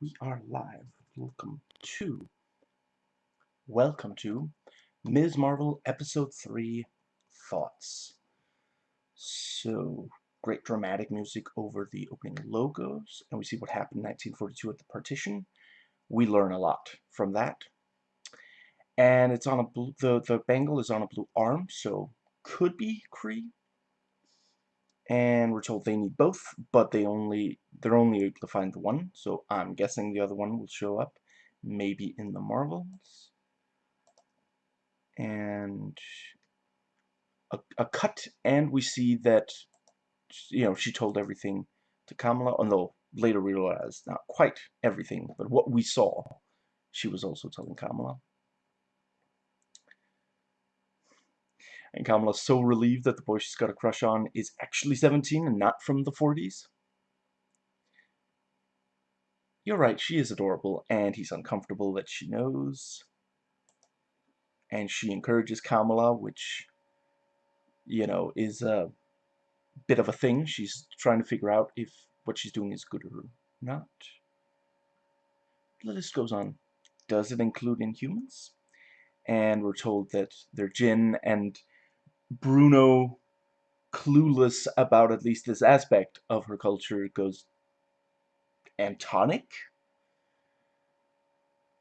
we are live. Welcome to, welcome to Ms. Marvel Episode 3 Thoughts. So, great dramatic music over the opening logos, and we see what happened in 1942 at the partition. We learn a lot from that. And it's on a blue, the, the bangle is on a blue arm, so could be Kree, and we're told they need both, but they only they're only able to find the one, so I'm guessing the other one will show up, maybe in the Marvels. And a, a cut, and we see that you know she told everything to Kamala, although later we realize not quite everything, but what we saw, she was also telling Kamala. And Kamala's so relieved that the boy she's got a crush on is actually 17 and not from the 40s. You're right, she is adorable, and he's uncomfortable that she knows. And she encourages Kamala, which, you know, is a bit of a thing. She's trying to figure out if what she's doing is good or not. The list goes on. Does it include Inhumans? And we're told that they're Jinn, and Bruno, clueless about at least this aspect of her culture, goes Antonic?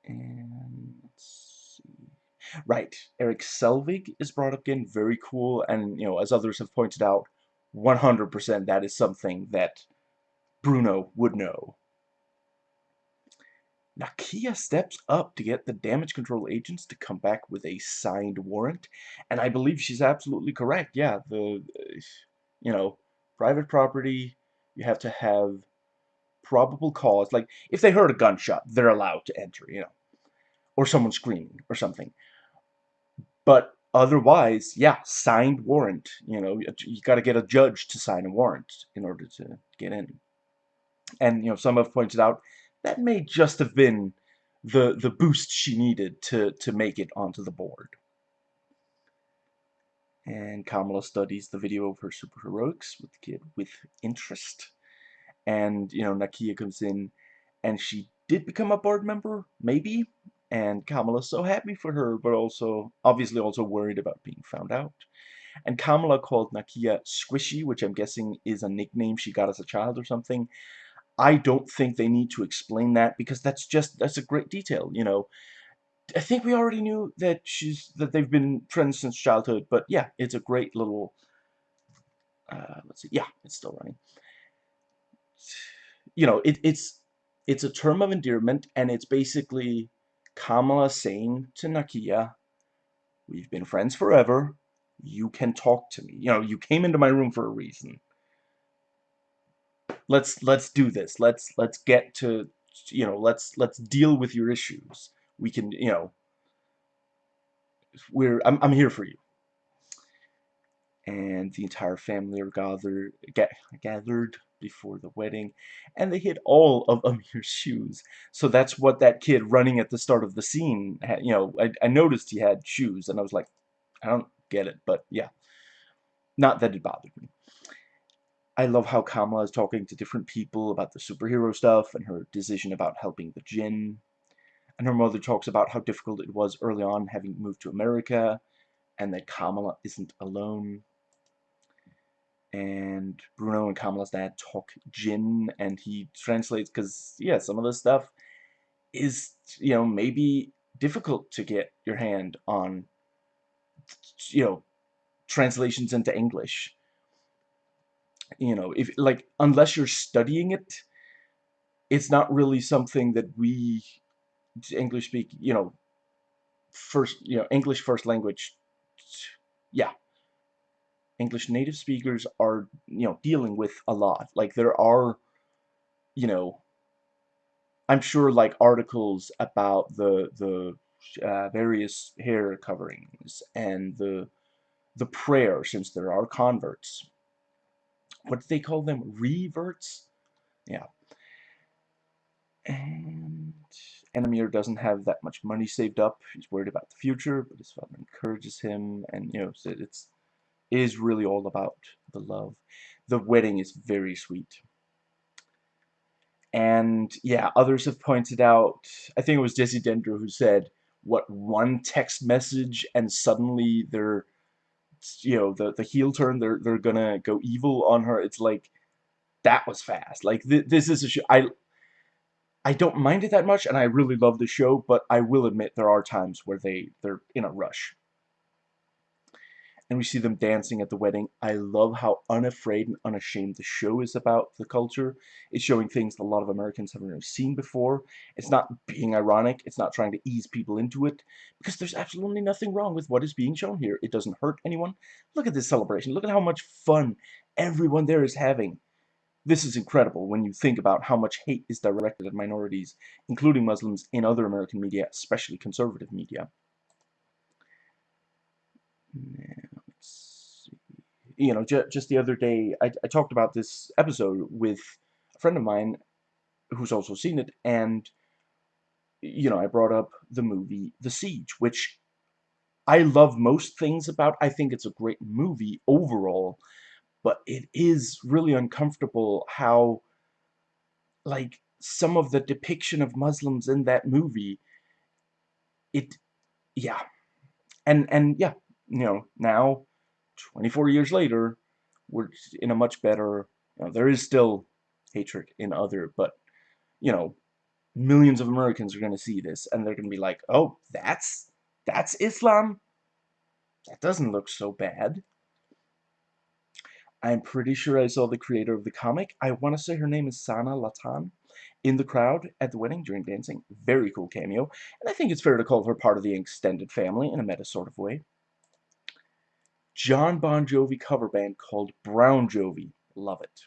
And let's see. Right, Erik Selvig is brought up again, very cool, and you know, as others have pointed out, 100% that is something that Bruno would know. Nakia steps up to get the damage control agents to come back with a signed warrant. And I believe she's absolutely correct. Yeah, the, uh, you know, private property, you have to have probable cause. Like, if they heard a gunshot, they're allowed to enter, you know. Or someone screaming or something. But otherwise, yeah, signed warrant. You know, you got to get a judge to sign a warrant in order to get in. And, you know, some have pointed out that may just have been the the boost she needed to to make it onto the board. And Kamala studies the video of her superheroics with the kid with interest. And, you know, Nakia comes in and she did become a board member, maybe. And Kamala's so happy for her, but also, obviously also worried about being found out. And Kamala called Nakia Squishy, which I'm guessing is a nickname she got as a child or something. I don't think they need to explain that because that's just that's a great detail, you know. I think we already knew that she's that they've been friends since childhood, but yeah, it's a great little. Uh, let's see, yeah, it's still running. You know, it, it's it's a term of endearment, and it's basically Kamala saying to Nakia, "We've been friends forever. You can talk to me. You know, you came into my room for a reason let's let's do this. Let's let's get to you know let's let's deal with your issues. We can you know we're I'm I'm here for you. And the entire family are gathered get, gathered before the wedding, and they hit all of Aamir's shoes. So that's what that kid running at the start of the scene had. You know, I, I noticed he had shoes, and I was like, I don't get it, but yeah. Not that it bothered me. I love how Kamala is talking to different people about the superhero stuff and her decision about helping the Jinn. And her mother talks about how difficult it was early on having moved to America and that Kamala isn't alone. And Bruno and Kamala's dad talk Jinn and he translates because, yeah, some of this stuff is, you know, maybe difficult to get your hand on, you know, translations into English you know, if like unless you're studying it, it's not really something that we English speak, you know, first, you know, English first language, yeah. English native speakers are, you know, dealing with a lot. Like there are, you know, I'm sure like articles about the the uh, various hair coverings and the the prayer since there are converts what do they call them? Reverts? Yeah. And Aamir doesn't have that much money saved up. He's worried about the future, but his father encourages him, and you know, it's it is really all about the love. The wedding is very sweet. And yeah, others have pointed out, I think it was Jesse Dendro who said, what, one text message and suddenly they're, you know, the, the heel turn, they're, they're gonna go evil on her. It's like, that was fast. Like, th this is a show, I, I don't mind it that much, and I really love the show, but I will admit there are times where they, they're in a rush and we see them dancing at the wedding. I love how unafraid and unashamed the show is about the culture. It's showing things that a lot of Americans haven't really seen before. It's not being ironic. It's not trying to ease people into it because there's absolutely nothing wrong with what is being shown here. It doesn't hurt anyone. Look at this celebration. Look at how much fun everyone there is having. This is incredible when you think about how much hate is directed at minorities, including Muslims, in other American media, especially conservative media you know, ju just the other day, I, I talked about this episode with a friend of mine who's also seen it, and, you know, I brought up the movie The Siege, which I love most things about. I think it's a great movie overall, but it is really uncomfortable how, like, some of the depiction of Muslims in that movie, it, yeah. And, and, yeah, you know, now, 24 years later, we're in a much better, you know, there is still hatred in other, but, you know, millions of Americans are going to see this, and they're going to be like, oh, that's, that's Islam? That doesn't look so bad. I'm pretty sure I saw the creator of the comic. I want to say her name is Sana Amanat in the crowd at the wedding during dancing. Very cool cameo. And I think it's fair to call her part of the extended family in a meta sort of way. Jon Bon Jovi cover band called Brown Jovi. Love it.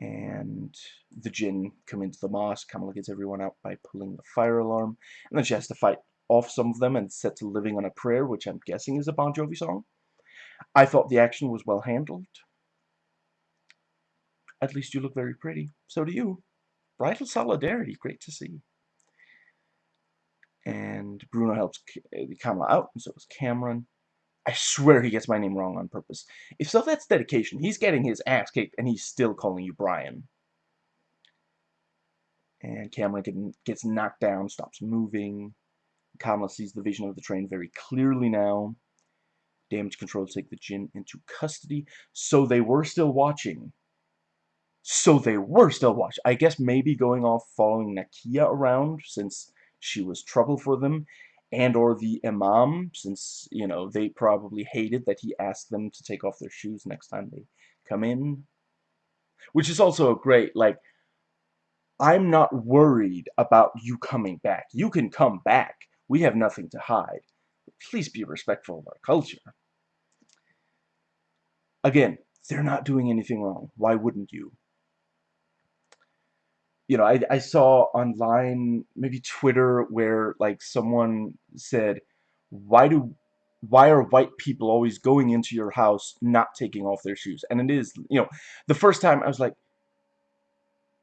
And the Jinn come into the mosque. Kamala gets everyone out by pulling the fire alarm. And then she has to fight off some of them and set to Living on a Prayer, which I'm guessing is a Bon Jovi song. I thought the action was well handled. At least you look very pretty. So do you. Bridal solidarity. Great to see. And Bruno helps uh, Kamala out, and so does Cameron. I swear he gets my name wrong on purpose. If so, that's dedication. He's getting his ass kicked, and he's still calling you Brian. And Cameron gets knocked down, stops moving. Kamala sees the vision of the train very clearly now. Damage control take the Jinn into custody. So they were still watching. So they were still watching. I guess maybe going off following Nakia around, since she was trouble for them, and or the imam, since, you know, they probably hated that he asked them to take off their shoes next time they come in. Which is also a great, like, I'm not worried about you coming back. You can come back. We have nothing to hide. Please be respectful of our culture. Again, they're not doing anything wrong. Why wouldn't you? You know, I, I saw online, maybe Twitter, where like someone said, why do, why are white people always going into your house not taking off their shoes? And it is, you know, the first time I was like,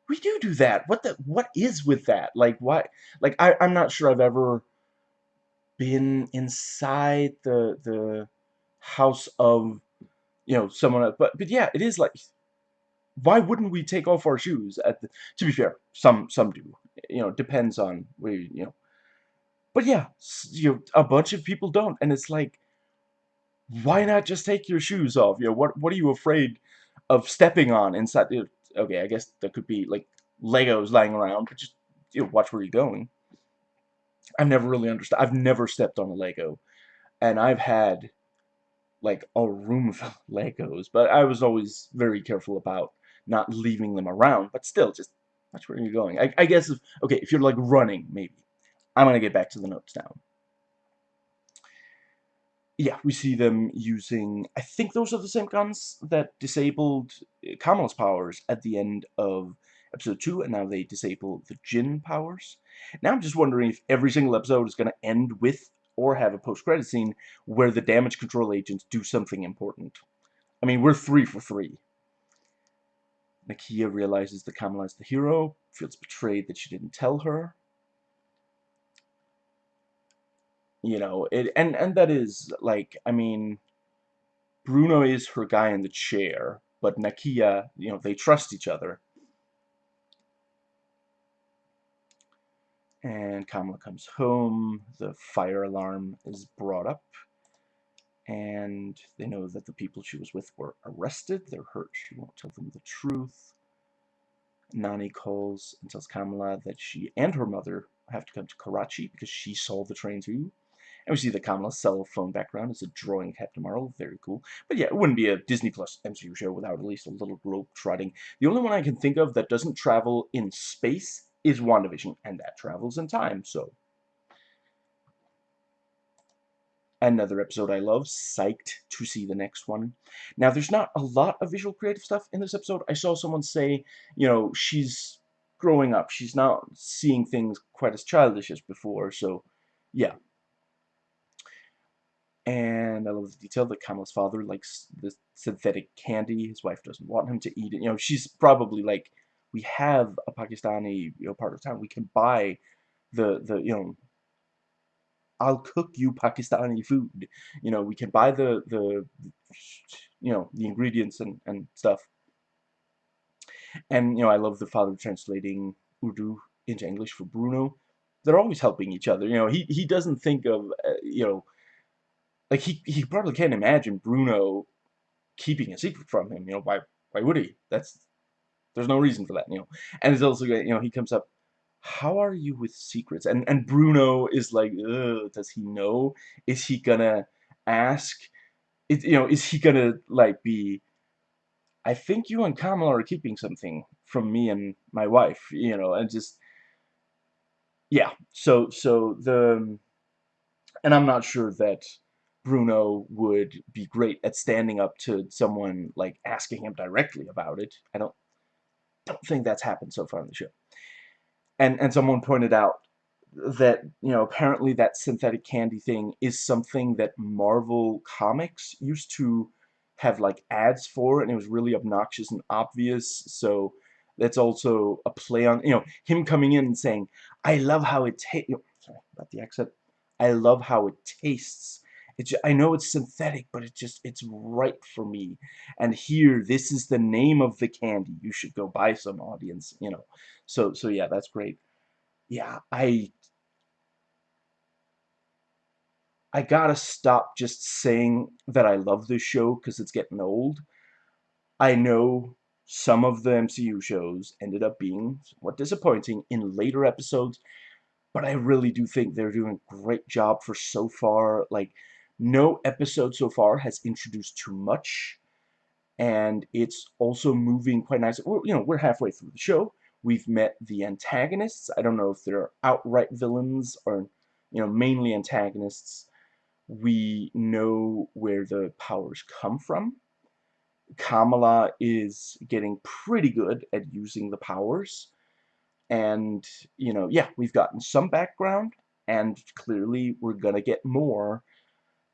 we do do that. What the, what is with that? Like, why, like, I, I'm not sure I've ever been inside the, the house of, you know, someone else. But, but yeah, it is like, why wouldn't we take off our shoes at the, to be fair some some do. You know depends on where you know. But yeah you know, a bunch of people don't and it's like why not just take your shoes off? You know what what are you afraid of stepping on inside okay I guess there could be like Legos lying around but just you know watch where you're going. I've never really understood I've never stepped on a Lego and I've had like a room full of Legos but I was always very careful about not leaving them around, but still, just watch where you're going. I, I guess, if, okay, if you're like running, maybe. I'm going to get back to the notes now. Yeah, we see them using, I think those are the same guns that disabled uh, Kamala's powers at the end of episode 2, and now they disable the Jinn powers. Now I'm just wondering if every single episode is going to end with or have a post-credit scene where the damage control agents do something important. I mean, we're three for three. Nakia realizes that Kamala is the hero, feels betrayed that she didn't tell her. You know, it and and that is like I mean Bruno is her guy in the chair, but Nakia, you know, they trust each other. And Kamala comes home, the fire alarm is brought up and they know that the people she was with were arrested. They're hurt. She won't tell them the truth. Nani calls and tells Kamala that she and her mother have to come to Karachi because she saw the train too. And we see the Kamala's cell phone background is a drawing of Captain Marvel. Very cool. But yeah, it wouldn't be a Disney Plus MCU show without at least a little globe trotting. The only one I can think of that doesn't travel in space is WandaVision, and that travels in time, so. Another episode I love, psyched to see the next one. Now, there's not a lot of visual creative stuff in this episode. I saw someone say, you know, she's growing up. She's not seeing things quite as childish as before, so, yeah. And I love the detail that Kamala's father likes the synthetic candy. His wife doesn't want him to eat it. You know, she's probably like, we have a Pakistani, you know, part of town. We can buy the, the, you know, I'll cook you Pakistani food. You know, we can buy the, the, you know, the ingredients and, and stuff. And, you know, I love the father translating Urdu into English for Bruno. They're always helping each other. You know, he, he doesn't think of, uh, you know, like he, he probably can't imagine Bruno keeping a secret from him. You know, why, why would he? That's, there's no reason for that, you know. And it's also, you know, he comes up, how are you with secrets? And and Bruno is like, does he know? Is he gonna ask? It, you know, is he gonna like be? I think you and Kamala are keeping something from me and my wife. You know, and just yeah. So so the and I'm not sure that Bruno would be great at standing up to someone like asking him directly about it. I don't don't think that's happened so far in the show. And and someone pointed out that you know apparently that synthetic candy thing is something that Marvel Comics used to have like ads for, and it was really obnoxious and obvious. So that's also a play on you know him coming in and saying, "I love how it tastes." Sorry about the accent. I love how it tastes it's, I know it's synthetic, but it just, it's right for me. And here, this is the name of the candy. You should go buy some, audience, you know. So, so yeah, that's great. Yeah, I, I gotta stop just saying that I love this show because it's getting old. I know some of the MCU shows ended up being somewhat disappointing in later episodes, but I really do think they're doing a great job for so far. Like, no episode so far has introduced too much, and it's also moving quite nicely. We're, you know, we're halfway through the show. We've met the antagonists. I don't know if they're outright villains or, you know, mainly antagonists. We know where the powers come from. Kamala is getting pretty good at using the powers. And, you know, yeah, we've gotten some background, and clearly we're gonna get more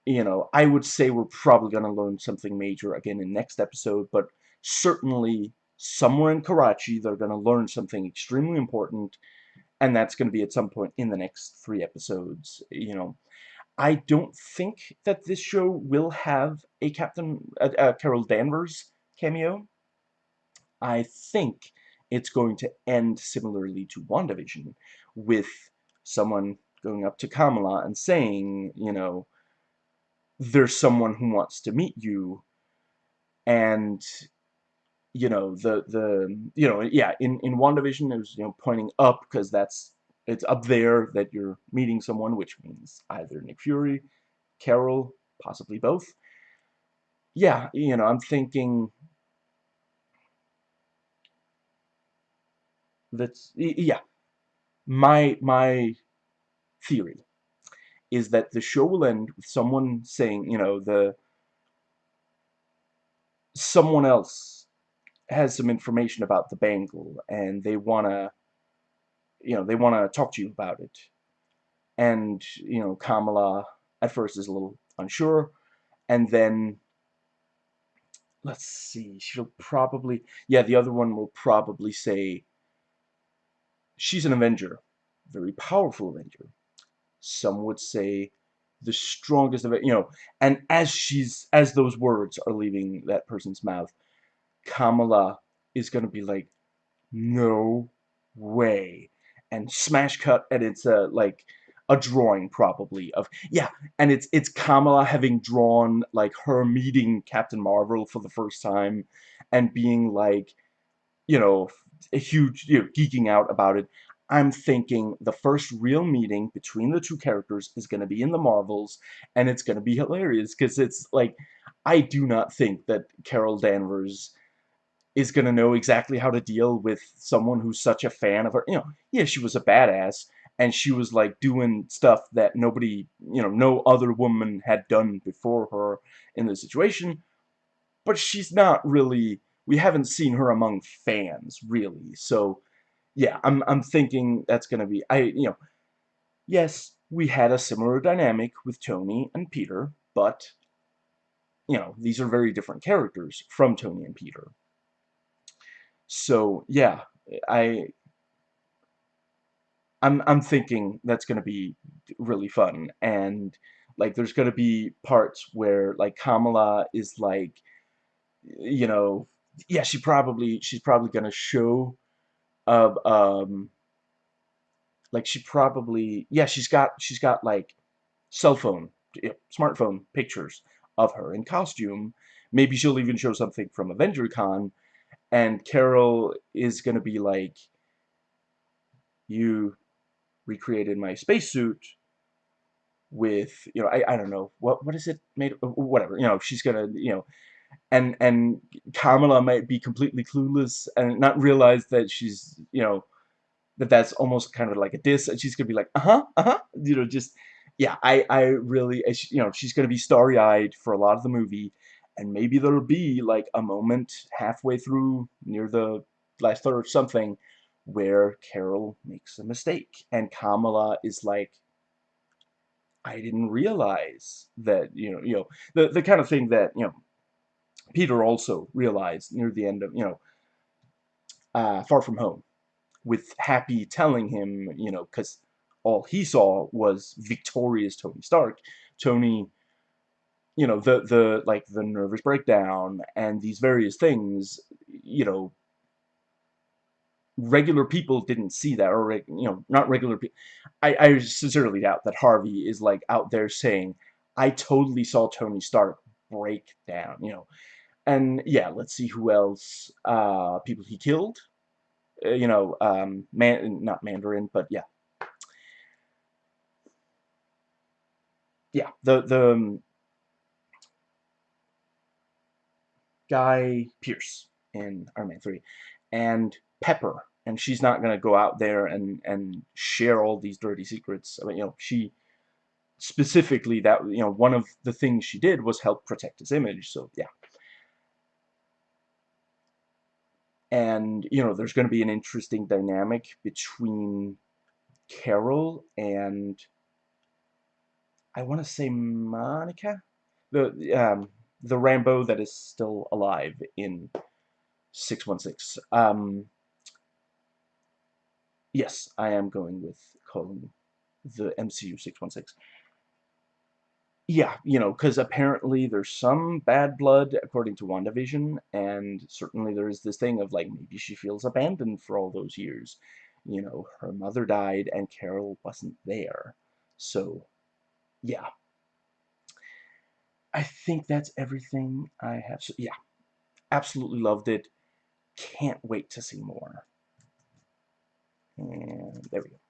you know, I would say we're probably going to learn something major again in next episode, but certainly somewhere in Karachi they're going to learn something extremely important, and that's going to be at some point in the next three episodes, you know. I don't think that this show will have a Captain Carol Danvers cameo. I think it's going to end similarly to WandaVision, with someone going up to Kamala and saying, you know, there's someone who wants to meet you. And you know the the you know yeah in in WandaVision it was you know pointing up because that's it's up there that you're meeting someone which means either Nick Fury Carol possibly both. Yeah you know I'm thinking that's yeah. My my theory is that the show will end with someone saying, you know, the someone else has some information about the bangle and they want to you know, they want to talk to you about it. And, you know, Kamala at first is a little unsure and then let's see, she'll probably yeah, the other one will probably say she's an Avenger, very powerful Avenger some would say the strongest of it, you know, and as she's, as those words are leaving that person's mouth, Kamala is going to be like, no way. and smash cut and it's a like a drawing probably of yeah and it's it's Kamala having drawn like her meeting Captain Marvel for the first time and being like you know a huge you know geeking out about it I'm thinking the first real meeting between the two characters is going to be in the Marvels and it's going to be hilarious because it's like I do not think that Carol Danvers is going to know exactly how to deal with someone who's such a fan of her. You know, yeah, she was a badass, and she was, like, doing stuff that nobody, you know, no other woman had done before her in the situation, but she's not really, we haven't seen her among fans, really, so, yeah, I'm, I'm thinking that's going to be, I, you know, yes, we had a similar dynamic with Tony and Peter, but, you know, these are very different characters from Tony and Peter. So yeah, I I'm I'm thinking that's gonna be really fun and like there's gonna be parts where like Kamala is like you know yeah she probably she's probably gonna show uh, um like she probably yeah she's got she's got like cell phone smartphone pictures of her in costume. Maybe she'll even show something from AvengerCon and Carol is going to be like, you recreated my spacesuit with, you know, I, I don't know, what what is it made, whatever, you know, she's going to, you know, and, and Kamala might be completely clueless and not realize that she's, you know, that that's almost kind of like a diss, and she's to be like, uh-huh, uh-huh, you know, just, yeah, I, I really, you know, she's to be starry-eyed for a lot of the movie, and maybe there'll be like a moment halfway through near the last third or something where Carol makes a mistake and Kamala is like I didn't realize that you know you know the the kind of thing that you know Peter also realized near the end of you know uh, Far From Home with Happy telling him you know because all he saw was victorious Tony Stark. Tony you know the the like the nervous breakdown and these various things you know regular people didn't see that or you know not regular people I, I sincerely doubt that Harvey is like out there saying I totally saw Tony Stark break down you know and yeah let's see who else uh people he killed uh, you know um man not Mandarin but yeah yeah the the um, Guy Pearce in Iron Man 3, and Pepper, and she's not going to go out there and, and share all these dirty secrets. I mean, you know, she specifically, that, you know, one of the things she did was help protect his image, so, yeah. And, you know, there's going to be an interesting dynamic between Carol and, I want to say Monica? The, um, the Rambeau that is still alive in 616. Um, yes, I am going with calling the MCU 616. Yeah, you know, because apparently there's some bad blood according to WandaVision, and certainly there is this thing of like maybe she feels abandoned for all those years. You know, her mother died and Carol wasn't there. So, yeah, I think that's everything I have. So, yeah, absolutely loved it. Can't wait to see more. And there we go.